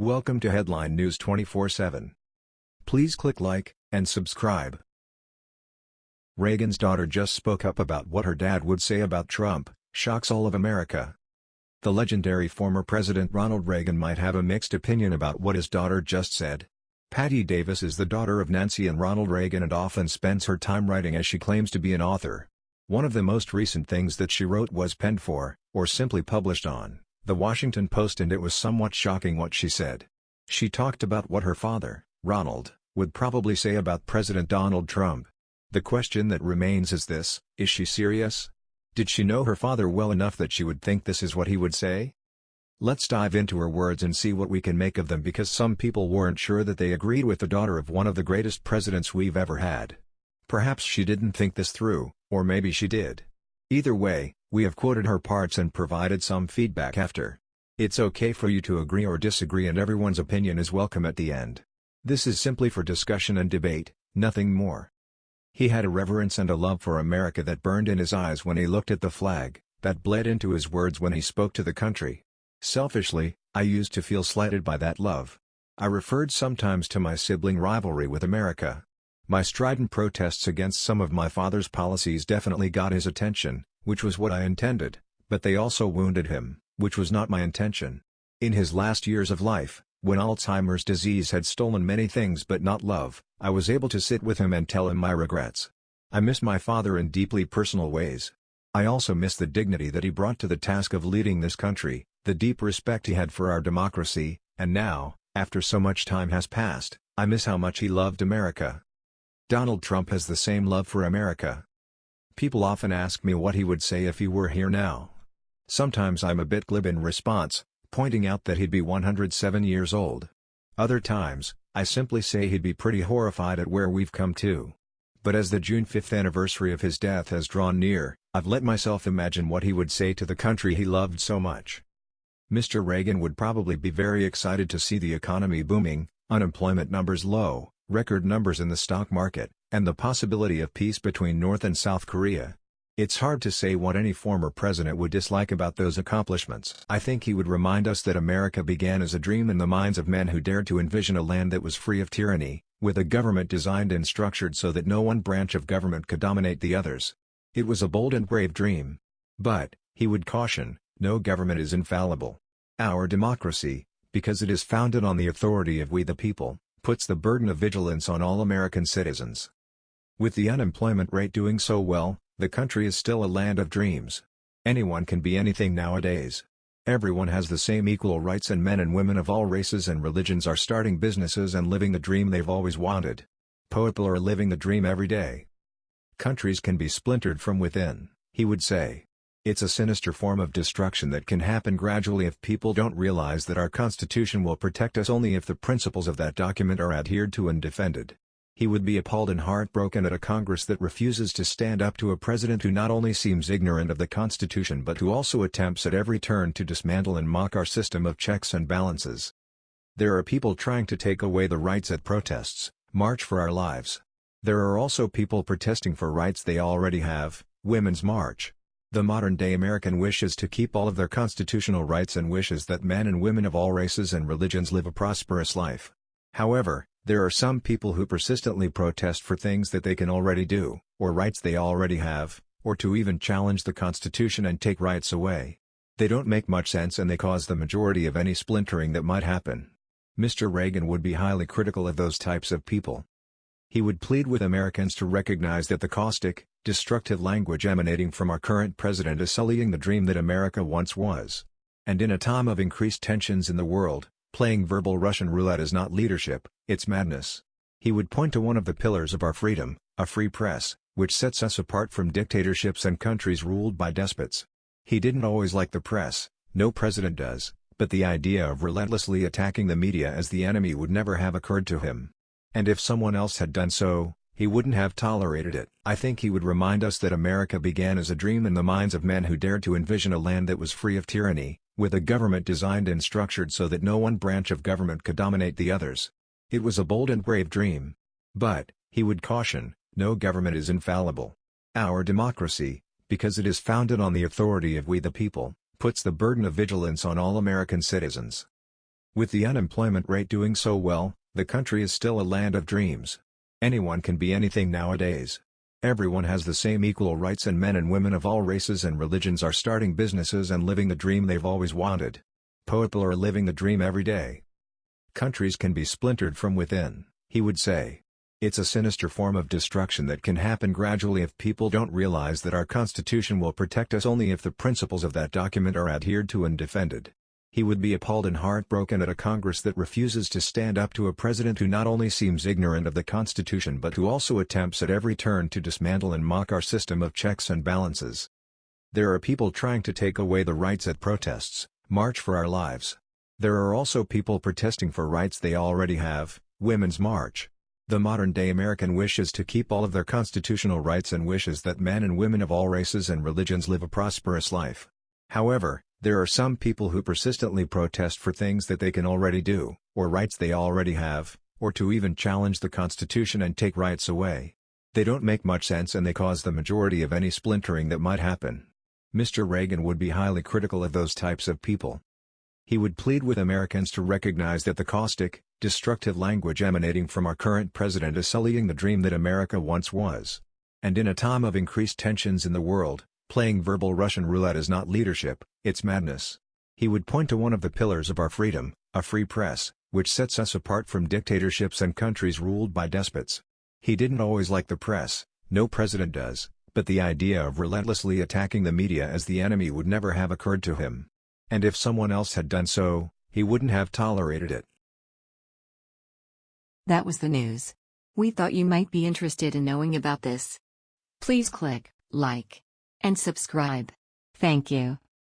Welcome to Headline News 24/7. Please click like and subscribe. Reagan's daughter just spoke up about what her dad would say about Trump, shocks all of America. The legendary former President Ronald Reagan might have a mixed opinion about what his daughter just said. Patti Davis is the daughter of Nancy and Ronald Reagan and often spends her time writing as she claims to be an author. One of the most recent things that she wrote was penned for, or simply published on, The Washington Post and it was somewhat shocking what she said. She talked about what her father, Ronald, would probably say about President Donald Trump. The question that remains is this, is she serious? Did she know her father well enough that she would think this is what he would say? Let's dive into her words and see what we can make of them because some people weren't sure that they agreed with the daughter of one of the greatest presidents we've ever had. Perhaps she didn't think this through, or maybe she did. Either way, we have quoted her parts and provided some feedback after. It's okay for you to agree or disagree and everyone's opinion is welcome at the end. This is simply for discussion and debate, nothing more. He had a reverence and a love for America that burned in his eyes when he looked at the flag, that bled into his words when he spoke to the country. Selfishly, I used to feel slighted by that love. I referred sometimes to my sibling rivalry with America. My strident protests against some of my father's policies definitely got his attention, which was what I intended, but they also wounded him, which was not my intention. In his last years of life, when Alzheimer's disease had stolen many things but not love, I was able to sit with him and tell him my regrets. I miss my father in deeply personal ways. I also miss the dignity that he brought to the task of leading this country, the deep respect he had for our democracy, and now, after so much time has passed, I miss how much he loved America. Donald Trump has the same love for America. People often ask me what he would say if he were here now. Sometimes I'm a bit glib in response, pointing out that he'd be 107 years old. Other times, I simply say he'd be pretty horrified at where we've come to. But as the June 5th anniversary of his death has drawn near, I've let myself imagine what he would say to the country he loved so much. Mr. Reagan would probably be very excited to see the economy booming, unemployment numbers low, record numbers in the stock market, and the possibility of peace between North and South Korea. It's hard to say what any former president would dislike about those accomplishments. I think he would remind us that America began as a dream in the minds of men who dared to envision a land that was free of tyranny, with a government designed and structured so that no one branch of government could dominate the others. It was a bold and brave dream. But, he would caution, no government is infallible. Our democracy, because it is founded on the authority of we the people, puts the burden of vigilance on all American citizens. With the unemployment rate doing so well, the country is still a land of dreams. Anyone can be anything nowadays. Everyone has the same equal rights and men and women of all races and religions are starting businesses and living the dream they've always wanted. People are living the dream every day. Countries can be splintered from within, he would say. It's a sinister form of destruction that can happen gradually if people don't realize that our Constitution will protect us only if the principles of that document are adhered to and defended. He would be appalled and heartbroken at a Congress that refuses to stand up to a president who not only seems ignorant of the Constitution but who also attempts at every turn to dismantle and mock our system of checks and balances. There are people trying to take away the rights at protests, March for Our Lives. There are also people protesting for rights they already have, Women's March. The modern-day American wishes to keep all of their constitutional rights and wishes that men and women of all races and religions live a prosperous life. However, there are some people who persistently protest for things that they can already do, or rights they already have, or to even challenge the Constitution and take rights away. They don't make much sense and they cause the majority of any splintering that might happen. Mr. Reagan would be highly critical of those types of people. He would plead with Americans to recognize that the caustic, destructive language emanating from our current president is sullying the dream that America once was. And in a time of increased tensions in the world, playing verbal Russian roulette is not leadership, it's madness. He would point to one of the pillars of our freedom, a free press, which sets us apart from dictatorships and countries ruled by despots. He didn't always like the press, no president does, but the idea of relentlessly attacking the media as the enemy would never have occurred to him. And if someone else had done so, he wouldn't have tolerated it. I think he would remind us that America began as a dream in the minds of men who dared to envision a land that was free of tyranny, with a government designed and structured so that no one branch of government could dominate the others. It was a bold and brave dream. But, he would caution, no government is infallible. Our democracy, because it is founded on the authority of we the people, puts the burden of vigilance on all American citizens. With the unemployment rate doing so well, the country is still a land of dreams. Anyone can be anything nowadays. Everyone has the same equal rights and men and women of all races and religions are starting businesses and living the dream they've always wanted. People are living the dream every day. Countries can be splintered from within, he would say. It's a sinister form of destruction that can happen gradually if people don't realize that our Constitution will protect us only if the principles of that document are adhered to and defended. He would be appalled and heartbroken at a Congress that refuses to stand up to a president who not only seems ignorant of the Constitution but who also attempts at every turn to dismantle and mock our system of checks and balances. There are people trying to take away the rights at protests, March for Our Lives. There are also people protesting for rights they already have, Women's March. The modern-day American wishes to keep all of their constitutional rights and wishes that men and women of all races and religions live a prosperous life. However, there are some people who persistently protest for things that they can already do, or rights they already have, or to even challenge the Constitution and take rights away. They don't make much sense and they cause the majority of any splintering that might happen. Mr. Reagan would be highly critical of those types of people. He would plead with Americans to recognize that the caustic, destructive language emanating from our current president is sullying the dream that America once was. And in a time of increased tensions in the world, Playing verbal Russian roulette is not leadership, it's madness. He would point to one of the pillars of our freedom, a free press, which sets us apart from dictatorships and countries ruled by despots. He didn't always like the press, no president does, but the idea of relentlessly attacking the media as the enemy would never have occurred to him. And if someone else had done so, he wouldn't have tolerated it. That was the news. We thought you might be interested in knowing about this. Please click like and subscribe. Thank you.